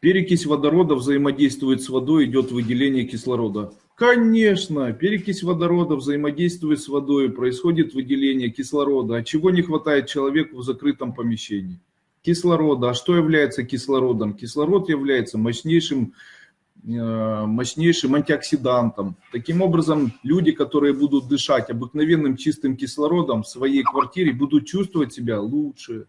Перекись водорода взаимодействует с водой, идет выделение кислорода. Конечно, перекись водорода взаимодействует с водой, происходит выделение кислорода. А чего не хватает человеку в закрытом помещении? Кислорода. А что является кислородом? Кислород является мощнейшим, э, мощнейшим антиоксидантом. Таким образом, люди, которые будут дышать обыкновенным чистым кислородом в своей квартире, будут чувствовать себя лучше.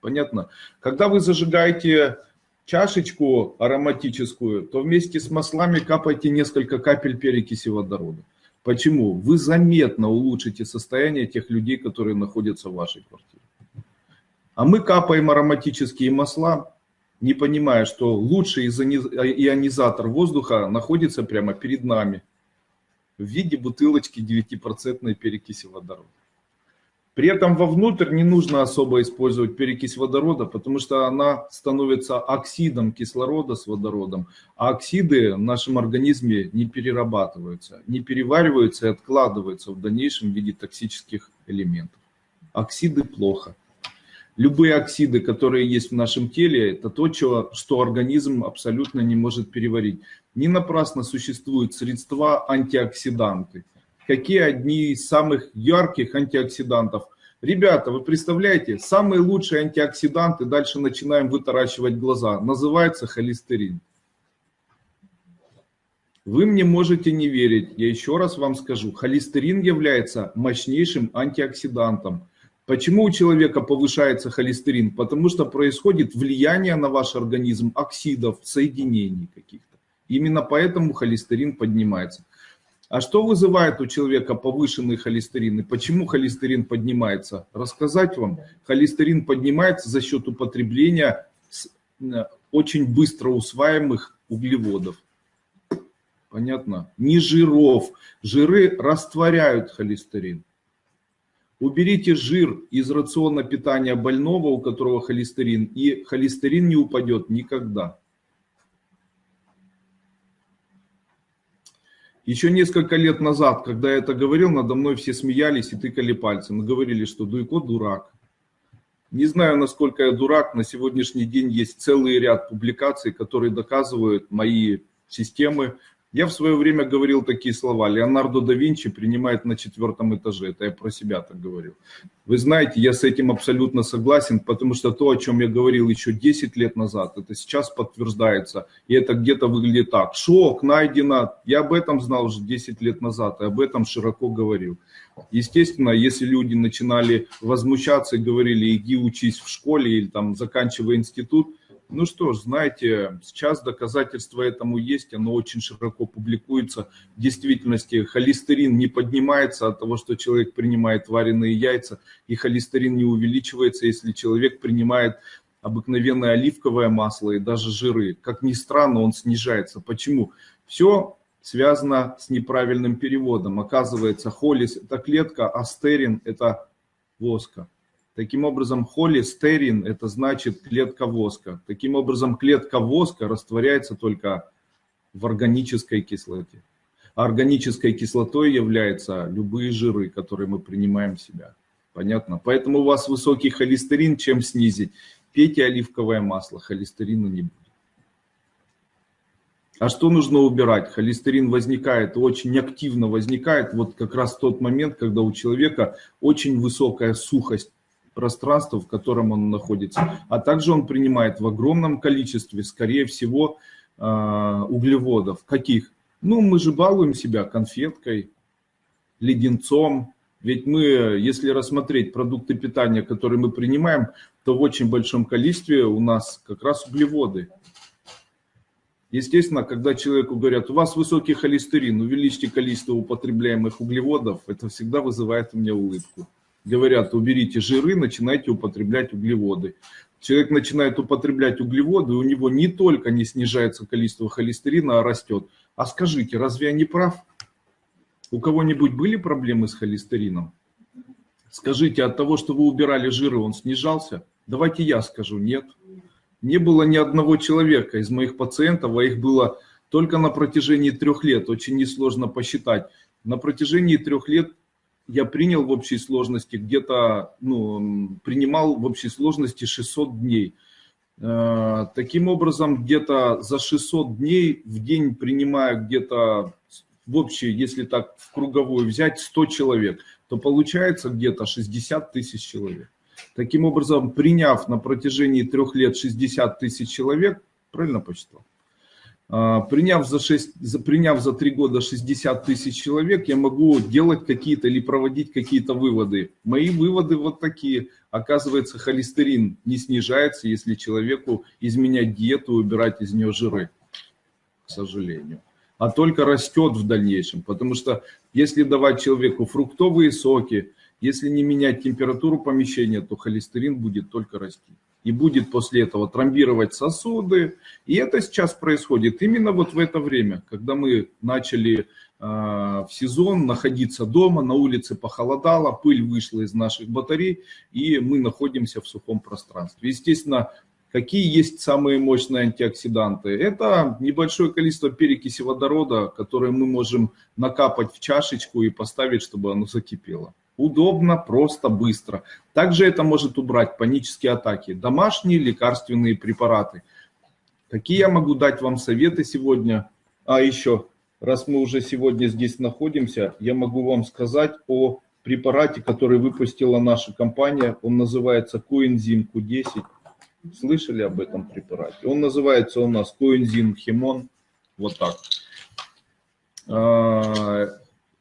Понятно? Когда вы зажигаете чашечку ароматическую, то вместе с маслами капайте несколько капель перекиси водорода. Почему? Вы заметно улучшите состояние тех людей, которые находятся в вашей квартире. А мы капаем ароматические масла, не понимая, что лучший ионизатор воздуха находится прямо перед нами в виде бутылочки 9% перекиси водорода. При этом вовнутрь не нужно особо использовать перекись водорода, потому что она становится оксидом кислорода с водородом, а оксиды в нашем организме не перерабатываются, не перевариваются и откладываются в дальнейшем в виде токсических элементов. Оксиды плохо. Любые оксиды, которые есть в нашем теле, это то, что организм абсолютно не может переварить. Не напрасно существуют средства антиоксиданты – какие одни из самых ярких антиоксидантов. Ребята, вы представляете, самые лучшие антиоксиданты, дальше начинаем вытаращивать глаза, называется холестерин. Вы мне можете не верить, я еще раз вам скажу, холестерин является мощнейшим антиоксидантом. Почему у человека повышается холестерин? Потому что происходит влияние на ваш организм оксидов, соединений каких-то. Именно поэтому холестерин поднимается. А что вызывает у человека повышенный холестерин и почему холестерин поднимается? Рассказать вам. Холестерин поднимается за счет употребления э, очень быстро усваиваемых углеводов. Понятно? Не жиров. Жиры растворяют холестерин. Уберите жир из рациона питания больного, у которого холестерин, и холестерин не упадет никогда. Еще несколько лет назад, когда я это говорил, надо мной все смеялись и тыкали пальцем. Говорили, что Дуйко дурак. Не знаю, насколько я дурак. На сегодняшний день есть целый ряд публикаций, которые доказывают мои системы, я в свое время говорил такие слова. Леонардо да Винчи принимает на четвертом этаже. Это я про себя так говорил. Вы знаете, я с этим абсолютно согласен, потому что то, о чем я говорил еще 10 лет назад, это сейчас подтверждается. И это где-то выглядит так. Шок, найдено. Я об этом знал уже 10 лет назад, и об этом широко говорил. Естественно, если люди начинали возмущаться и говорили, иди учись в школе или там заканчивай институт, ну что ж, знаете, сейчас доказательства этому есть, оно очень широко публикуется. В действительности холестерин не поднимается от того, что человек принимает вареные яйца, и холестерин не увеличивается, если человек принимает обыкновенное оливковое масло и даже жиры. Как ни странно, он снижается. Почему? Все связано с неправильным переводом. Оказывается, холис – это клетка, а стерин – это воска. Таким образом, холестерин – это значит клетка воска. Таким образом, клетка воска растворяется только в органической кислоте. А органической кислотой являются любые жиры, которые мы принимаем в себя. Понятно? Поэтому у вас высокий холестерин, чем снизить? Пейте оливковое масло, холестерина не будет. А что нужно убирать? Холестерин возникает, очень активно возникает вот как раз в тот момент, когда у человека очень высокая сухость пространство, в котором он находится. А также он принимает в огромном количестве, скорее всего, а, углеводов. Каких? Ну, мы же балуем себя конфеткой, леденцом. Ведь мы, если рассмотреть продукты питания, которые мы принимаем, то в очень большом количестве у нас как раз углеводы. Естественно, когда человеку говорят, у вас высокий холестерин, увеличьте количество употребляемых углеводов, это всегда вызывает у меня улыбку говорят, уберите жиры, начинайте употреблять углеводы. Человек начинает употреблять углеводы, у него не только не снижается количество холестерина, а растет. А скажите, разве я не прав? У кого-нибудь были проблемы с холестерином? Скажите, от того, что вы убирали жиры, он снижался? Давайте я скажу, нет. Не было ни одного человека из моих пациентов, а их было только на протяжении трех лет, очень несложно посчитать. На протяжении трех лет я принял в общей сложности где-то, ну, принимал в общей сложности 600 дней. Э, таким образом, где-то за 600 дней в день принимая где-то в общей, если так в круговую взять, 100 человек, то получается где-то 60 тысяч человек. Таким образом, приняв на протяжении трех лет 60 тысяч человек, правильно посчитал? А, приняв за, 6, приняв за 3 года 60 тысяч человек, я могу делать какие-то или проводить какие-то выводы. Мои выводы вот такие. Оказывается, холестерин не снижается, если человеку изменять диету убирать из нее жиры, к сожалению. А только растет в дальнейшем. Потому что если давать человеку фруктовые соки, если не менять температуру помещения, то холестерин будет только расти и будет после этого тромбировать сосуды. И это сейчас происходит именно вот в это время, когда мы начали э, в сезон находиться дома, на улице похолодало, пыль вышла из наших батарей, и мы находимся в сухом пространстве. Естественно, Какие есть самые мощные антиоксиданты? Это небольшое количество перекиси водорода, которые мы можем накапать в чашечку и поставить, чтобы оно закипело. Удобно, просто, быстро. Также это может убрать панические атаки. Домашние лекарственные препараты. Какие я могу дать вам советы сегодня? А еще, раз мы уже сегодня здесь находимся, я могу вам сказать о препарате, который выпустила наша компания. Он называется коэнзим Q10. Слышали об этом препарате? Он называется у нас коэнзим Химон. Вот так. А,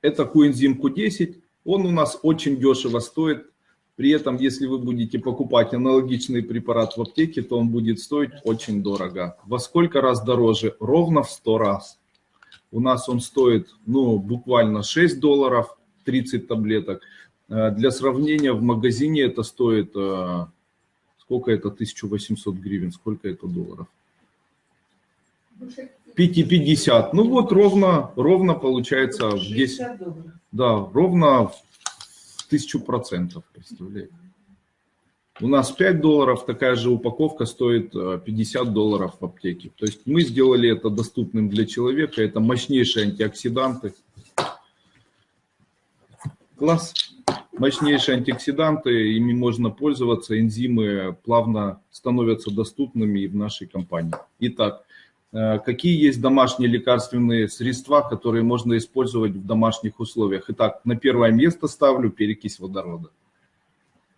это коэнзим Q10. Он у нас очень дешево стоит. При этом, если вы будете покупать аналогичный препарат в аптеке, то он будет стоить очень дорого. Во сколько раз дороже? Ровно в 100 раз. У нас он стоит ну, буквально 6 долларов, 30 таблеток. Э, для сравнения, в магазине это стоит, э, сколько это, 1800 гривен, сколько это долларов? 5,50. Ну вот ровно, ровно получается в 10. Да, ровно в тысячу процентов, представляете. У нас 5 долларов, такая же упаковка стоит 50 э, долларов в аптеке. То есть мы сделали это доступным для человека. Это мощнейшие антиоксиданты. Класс. Мощнейшие антиоксиданты, ими можно пользоваться. Энзимы плавно становятся доступными в нашей компании. Итак, какие есть домашние лекарственные средства, которые можно использовать в домашних условиях? Итак, на первое место ставлю перекись водорода.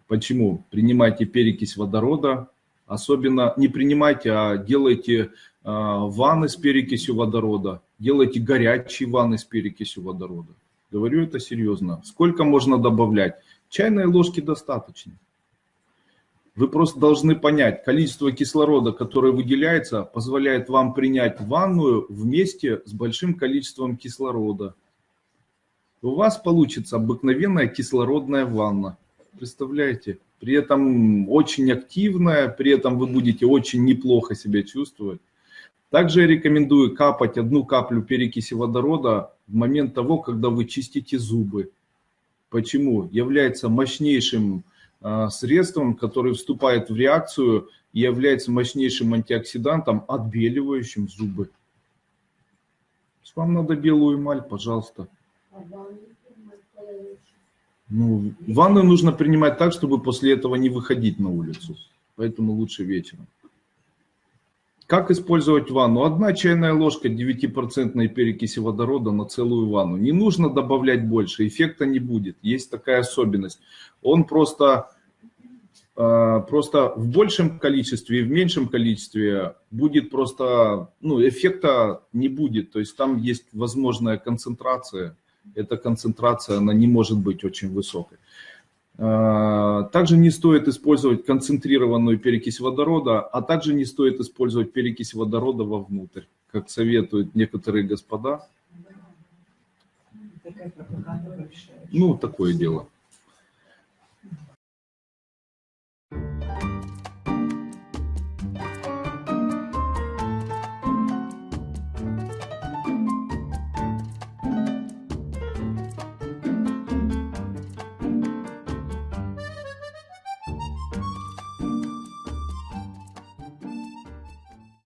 Почему? Принимайте перекись водорода, особенно не принимайте, а делайте э, ванны с перекисью водорода, делайте горячие ванны с перекисью водорода. Говорю это серьезно. Сколько можно добавлять? Чайной ложки достаточно. Вы просто должны понять, количество кислорода, которое выделяется, позволяет вам принять ванную вместе с большим количеством кислорода. У вас получится обыкновенная кислородная ванна. Представляете? При этом очень активная, при этом вы будете очень неплохо себя чувствовать. Также я рекомендую капать одну каплю перекиси водорода в момент того, когда вы чистите зубы. Почему? Является мощнейшим средством, которое вступает в реакцию и является мощнейшим антиоксидантом, отбеливающим зубы. Вам надо белую эмаль, пожалуйста. Ну, ванну нужно принимать так, чтобы после этого не выходить на улицу. Поэтому лучше вечером. Как использовать ванну? Одна чайная ложка 9% перекиси водорода на целую ванну. Не нужно добавлять больше, эффекта не будет. Есть такая особенность. Он просто, э, просто в большем количестве и в меньшем количестве будет просто, ну, эффекта не будет. То есть там есть возможная концентрация. Эта концентрация, она не может быть очень высокой. А, также не стоит использовать концентрированную перекись водорода, а также не стоит использовать перекись водорода вовнутрь, как советуют некоторые господа. Ну, такое дело.